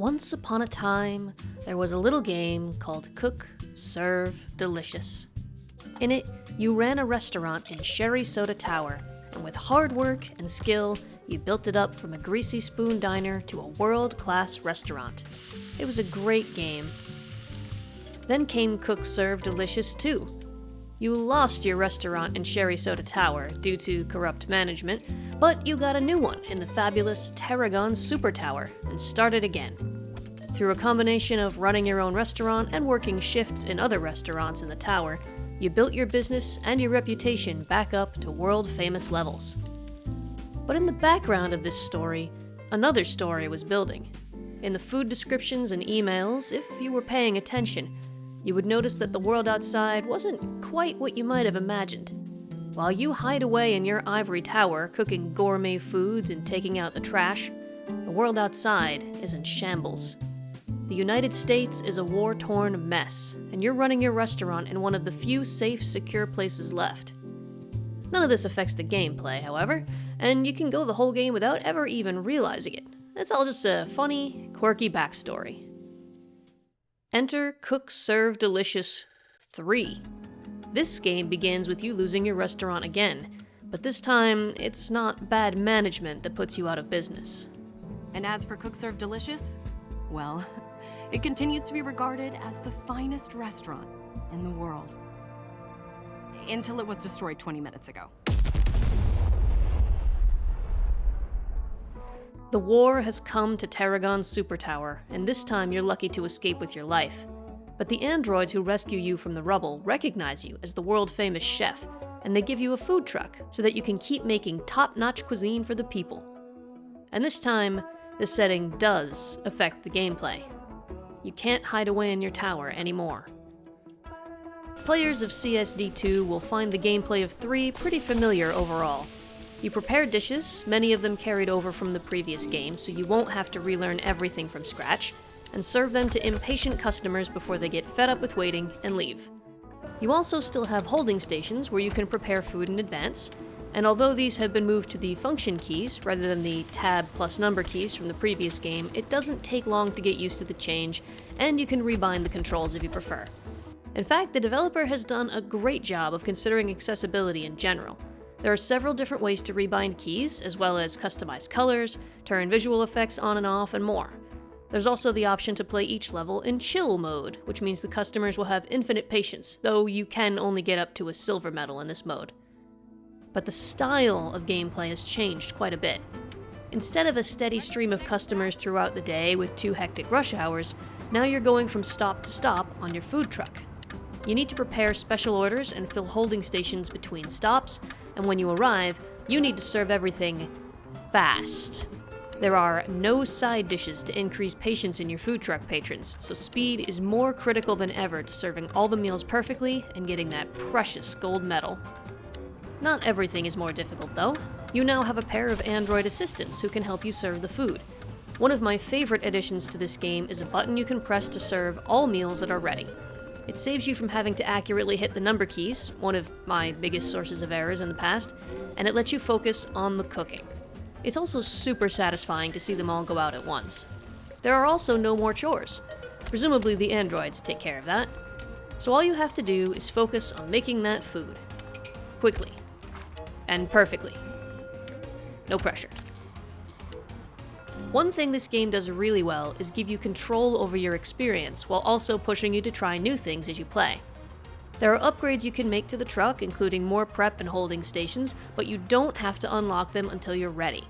Once upon a time, there was a little game called Cook, Serve, Delicious. In it, you ran a restaurant in SherriSoda Tower, and with hard work and skill, you built it up from a greasy spoon diner to a world class restaurant. It was a great game. Then came Cook, Serve, Delicious 2. You lost your restaurant in Sherry Soda Tower due to corrupt management, but you got a new one in the fabulous Tarragon Super Tower and started again. Through a combination of running your own restaurant and working shifts in other restaurants in the tower, you built your business and your reputation back up to world famous levels. But in the background of this story, another story was building. In the food descriptions and emails, if you were paying attention, you would notice that the world outside wasn't quite what you might have imagined. While you hide away in your ivory tower, cooking gourmet foods and taking out the trash, the world outside is in shambles. The United States is a war torn mess, and you're running your restaurant in one of the few safe, secure places left. None of this affects the gameplay, however, and you can go the whole game without ever even realizing it. It's all just a funny, quirky backstory. Enter Cook Serve Delicious 3. This game begins with you losing your restaurant again, but this time it's not bad management that puts you out of business. And as for Cook Serve Delicious, well, it continues to be regarded as the finest restaurant in the world. Until it was destroyed 20 minutes ago. The war has come to Teragon's super tower, and this time you're lucky to escape with your life. But the androids who rescue you from the rubble recognize you as the world famous chef, and they give you a food truck so that you can keep making top notch cuisine for the people. And this time, the setting does affect the gameplay. You can't hide away in your tower anymore. Players of CSD2 will find the gameplay of 3 pretty familiar overall. You prepare dishes, many of them carried over from the previous game, so you won't have to relearn everything from scratch, and serve them to impatient customers before they get fed up with waiting and leave. You also still have holding stations where you can prepare food in advance, and although these have been moved to the function keys rather than the tab plus number keys from the previous game, it doesn't take long to get used to the change, and you can rebind the controls if you prefer. In fact, the developer has done a great job of considering accessibility in general. There are several different ways to rebind keys, as well as customize colors, turn visual effects on and off, and more. There's also the option to play each level in chill mode, which means the customers will have infinite patience, though you can only get up to a silver medal in this mode. But the style of gameplay has changed quite a bit. Instead of a steady stream of customers throughout the day with two hectic rush hours, now you're going from stop to stop on your food truck. You need to prepare special orders and fill holding stations between stops, and when you arrive, you need to serve everything fast. There are no side dishes to increase patience in your food truck patrons, so speed is more critical than ever to serving all the meals perfectly and getting that precious gold medal. Not everything is more difficult though. You now have a pair of android assistants who can help you serve the food. One of my favorite additions to this game is a button you can press to serve all meals that are ready. It saves you from having to accurately hit the number keys, one of my biggest sources of errors in the past, and it lets you focus on the cooking. It's also super satisfying to see them all go out at once. There are also no more chores. Presumably the androids take care of that. So all you have to do is focus on making that food. Quickly. And perfectly. No pressure. One thing this game does really well is give you control over your experience while also pushing you to try new things as you play. There are upgrades you can make to the truck, including more prep and holding stations, but you don't have to unlock them until you're ready.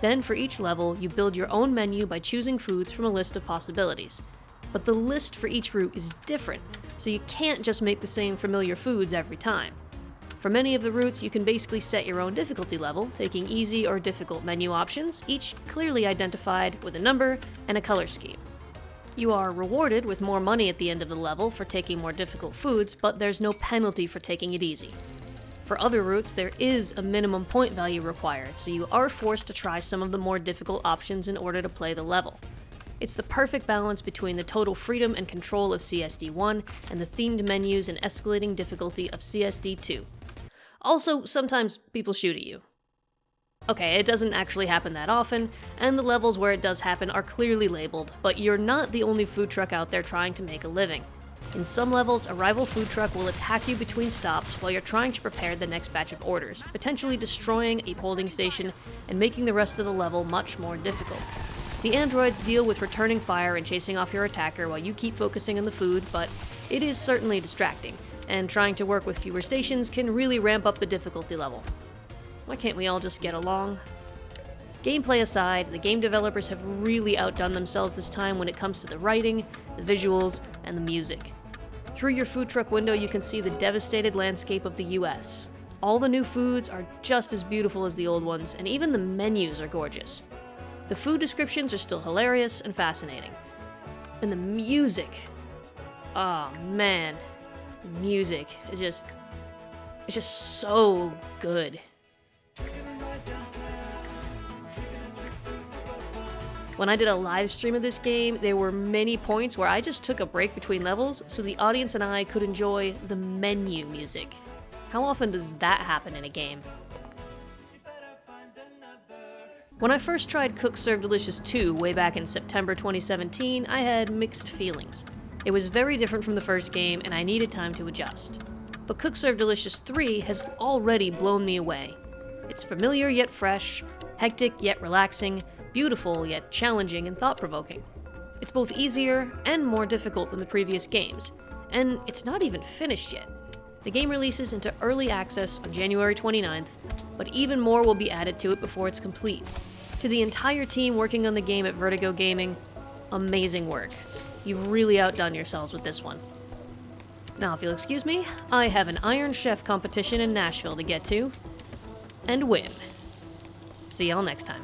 Then for each level, you build your own menu by choosing foods from a list of possibilities. But the list for each route is different, so you can't just make the same familiar foods every time. For many of the routes, you can basically set your own difficulty level, taking easy or difficult menu options, each clearly identified with a number and a color scheme. You are rewarded with more money at the end of the level for taking more difficult foods, but there's no penalty for taking it easy. For other routes, there is a minimum point value required, so you are forced to try some of the more difficult options in order to play the level. It's the perfect balance between the total freedom and control of CSD1 and the themed menus and escalating difficulty of CSD2. Also, sometimes people shoot at you. Okay, it doesn't actually happen that often, and the levels where it does happen are clearly labeled, but you're not the only food truck out there trying to make a living. In some levels, a rival food truck will attack you between stops while you're trying to prepare the next batch of orders, potentially destroying a holding station and making the rest of the level much more difficult. The androids deal with returning fire and chasing off your attacker while you keep focusing on the food, but it is certainly distracting, and trying to work with fewer stations can really ramp up the difficulty level. Why can't we all just get along? Gameplay aside, the game developers have really outdone themselves this time when it comes to the writing, the visuals, and the music. Through your food truck window, you can see the devastated landscape of the US. All the new foods are just as beautiful as the old ones, and even the menus are gorgeous. The food descriptions are still hilarious and fascinating. And the music. Oh man. Music is just. It's just so good. When I did a live stream of this game, there were many points where I just took a break between levels so the audience and I could enjoy the menu music. How often does that happen in a game? When I first tried Cook Serve Delicious 2 way back in September 2017, I had mixed feelings. It was very different from the first game and I needed time to adjust. But Cook Serve Delicious 3 has already blown me away. It's familiar yet fresh, hectic yet relaxing, beautiful yet challenging and thought-provoking. It's both easier and more difficult than the previous games, and it's not even finished yet. The game releases into early access on January 29th, but even more will be added to it before it's complete. To the entire team working on the game at Vertigo Gaming, amazing work. You've really outdone yourselves with this one. Now, if you'll excuse me, I have an Iron Chef competition in Nashville to get to and win. See y'all next time.